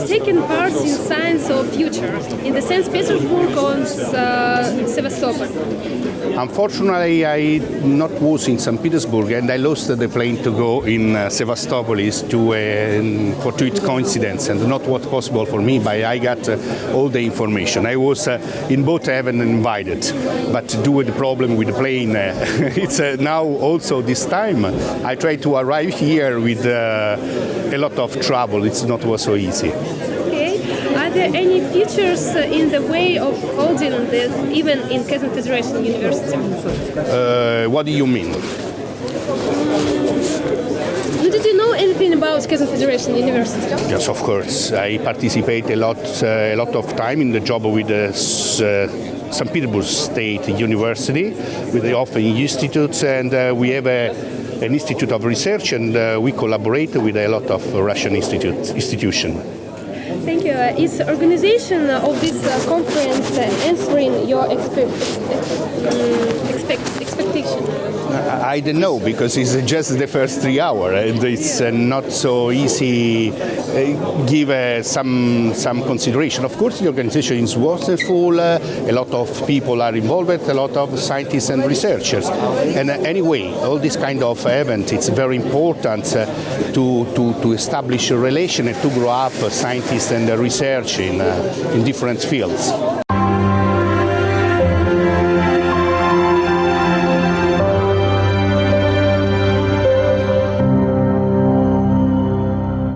has taken part in Science of Future in the St. Petersburg on uh, Sevastopol. Unfortunately, I not was in St. Petersburg and I lost the plane to go in uh, Sevastopolis to uh, a fortuitous coincidence and not what possible for me, but I got uh, all the information. I was uh, in both heaven and invited, but due to the problem with the plane, uh, it's now also this time. I try to arrive here with a lot of trouble. It's not was so easy. Are there any features in the way of holding this, even in Kazan Federation University? Uh, what do you mean? Did you know anything about Kazan Federation University? Yes, of course. I participate a lot, uh, a lot of time in the job with the uh, St. Petersburg State University, with the Ioffe Institute, and uh, we have a, an institute of research, and uh, we collaborate with a lot of Russian institute, institution. Thank you. Uh, is organization of this uh, conference uh, answering your expe- um, expect- expectation? I don't know because it's just the first three hours and it's uh, not so easy. Uh, give uh, some some consideration. Of course, the organization is wonderful. Uh, a lot of people are involved. A lot of scientists and researchers. And uh, anyway, all this kind of event it's very important to, to to establish a relation and to grow up scientists and research in in different fields.